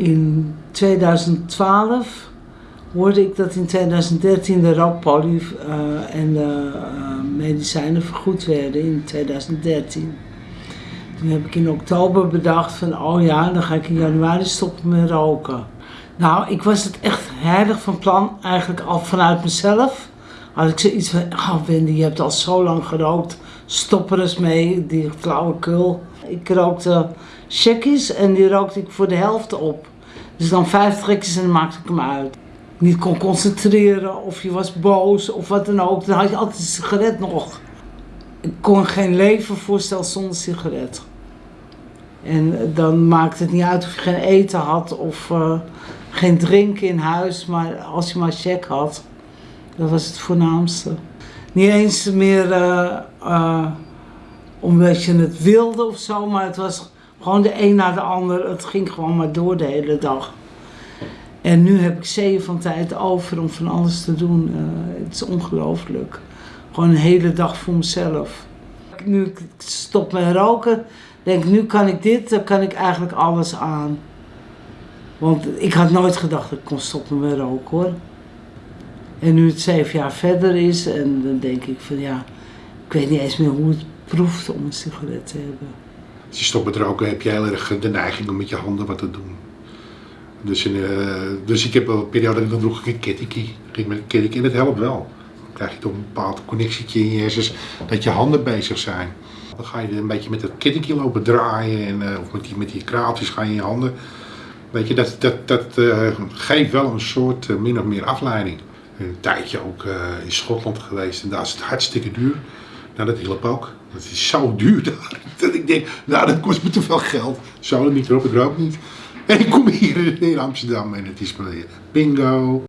In 2012 hoorde ik dat in 2013 de rookpolie uh, en de uh, medicijnen vergoed werden in 2013. Toen heb ik in oktober bedacht van oh ja, dan ga ik in januari stoppen met roken. Nou, ik was het echt heilig van plan, eigenlijk al vanuit mezelf. Had ik zoiets van, oh Wendy, je hebt al zo lang gerookt, stop er eens mee, die flauwekul. Ik rookte checkies en die rookte ik voor de helft op. Dus dan vijf trekjes en dan maakte ik hem uit. Niet kon concentreren of je was boos of wat dan ook. Dan had je altijd een sigaret nog. Ik kon geen leven voorstellen zonder sigaret. En dan maakte het niet uit of je geen eten had of uh, geen drinken in huis. Maar als je maar check had, dat was het voornaamste. Niet eens meer uh, uh, omdat je het wilde of zo, maar het was gewoon de een na de ander. Het ging gewoon maar door de hele dag. En nu heb ik zeeën van tijd over om van alles te doen. Uh, het is ongelooflijk. Gewoon een hele dag voor mezelf. Nu ik stop met roken, denk nu kan ik dit, dan kan ik eigenlijk alles aan. Want ik had nooit gedacht dat ik kon stoppen met roken hoor. En nu het zeven jaar verder is, en dan denk ik van ja, ik weet niet eens meer hoe het proeft om een sigaret te hebben. Als je stopt met roken heb je heel erg de neiging om met je handen wat te doen. Dus, uh, dus ik heb wel een periode, dan droeg ik een kettingkie. Ging met een en dat helpt wel. Dan krijg je toch een bepaald connectietje in je hersens dat je handen bezig zijn. Dan ga je een beetje met dat kettingkie lopen draaien en, uh, of met die, met die kraaltjes ga je in je handen. Weet je, dat, dat, dat uh, geeft wel een soort min of meer afleiding. Een tijdje ook in Schotland geweest en daar is het hartstikke duur. Nou, dat hielp ook. Dat is zo duur daar. Dat ik denk, nou, dat kost me te veel geld. Zo niet erop, ik rook niet. En ik kom hier in Amsterdam en het is maar bingo.